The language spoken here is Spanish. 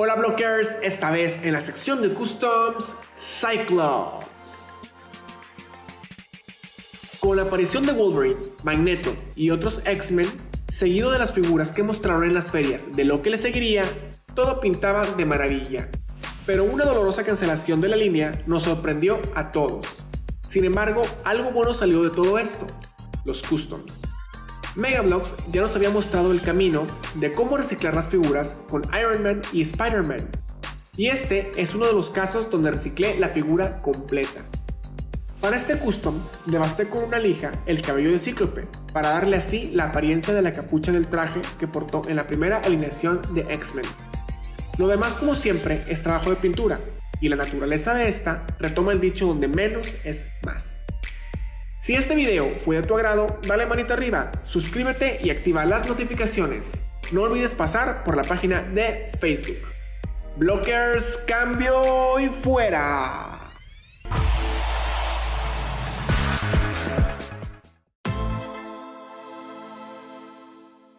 Hola Blockers, esta vez en la sección de Customs, Cyclops. Con la aparición de Wolverine, Magneto y otros X-Men, seguido de las figuras que mostraron en las ferias de lo que le seguiría, todo pintaba de maravilla. Pero una dolorosa cancelación de la línea nos sorprendió a todos. Sin embargo, algo bueno salió de todo esto, los customs. Megablocks ya nos había mostrado el camino de cómo reciclar las figuras con Iron Man y Spider-Man. Y este es uno de los casos donde reciclé la figura completa. Para este custom, devasté con una lija el cabello de Cíclope, para darle así la apariencia de la capucha del traje que portó en la primera alineación de X-Men. Lo demás como siempre es trabajo de pintura, y la naturaleza de esta retoma el dicho donde menos es más. Si este video fue de tu agrado, dale manita arriba, suscríbete y activa las notificaciones. No olvides pasar por la página de Facebook. Blockers, cambio y fuera.